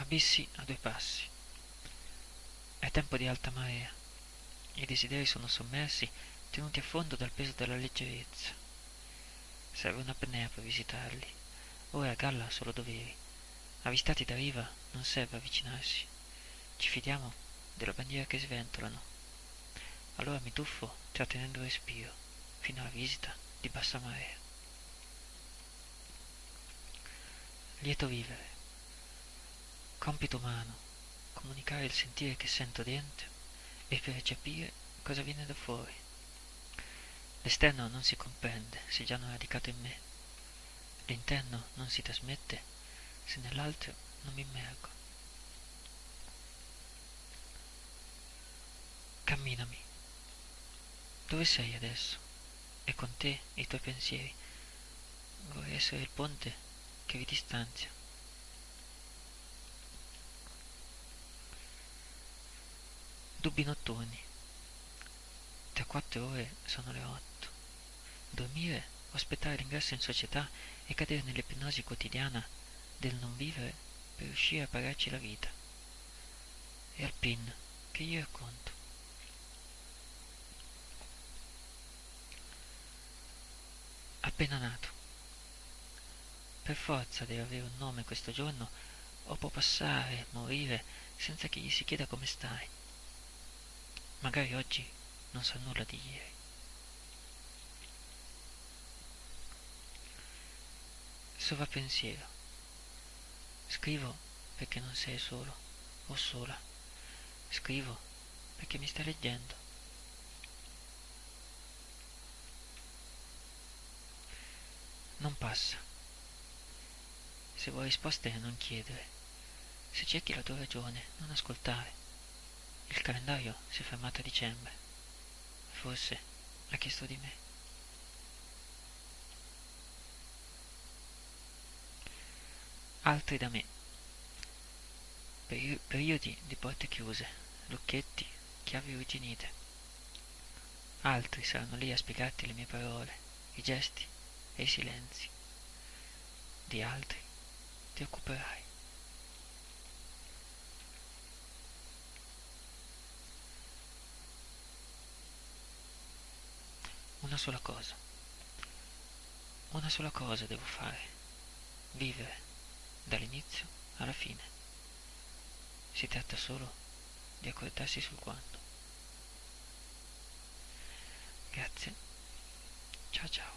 abissi a due passi. È tempo di alta marea. I desideri sono sommersi, tenuti a fondo dal peso della leggerezza. Serve un'apnea per visitarli. Ora a galla solo doveri. Avvistati da riva non serve avvicinarsi. Ci fidiamo della bandiera che sventolano. Allora mi tuffo trattenendo il respiro fino alla visita di bassa marea. Lieto vivere. Compito umano, comunicare il sentire che sento dentro e percepire cosa viene da fuori. L'esterno non si comprende se già non è radicato in me. L'interno non si trasmette se nell'altro non mi immergo. Camminami. Dove sei adesso? E con te i tuoi pensieri. Vorrei essere il ponte che vi distanzia. Dubbi notturni. Tra quattro ore sono le otto. Dormire o aspettare l'ingresso in società e cadere nell'ipnosi quotidiana del non vivere per riuscire a pagarci la vita. E al PIN che gli racconto. Appena nato. Per forza deve avere un nome questo giorno o può passare, morire, senza che gli si chieda come stai. Magari oggi non sa nulla di ieri. Sovrappensiero. Scrivo perché non sei solo o sola. Scrivo perché mi stai leggendo. Non passa. Se vuoi risposte non chiedere. Se cerchi la tua ragione, non ascoltare. Il calendario si è fermato a dicembre. Forse ha chiesto di me. Altri da me. Peri- periodi di porte chiuse, lucchetti, chiavi arrugginite. Altri saranno lì a spiegarti le mie parole, i gesti e i silenzi. Di altri ti occuperai. Una sola cosa. Una sola cosa devo fare. Vivere dall'inizio alla fine. Si tratta solo di accordarsi sul quando. Grazie. Ciao ciao.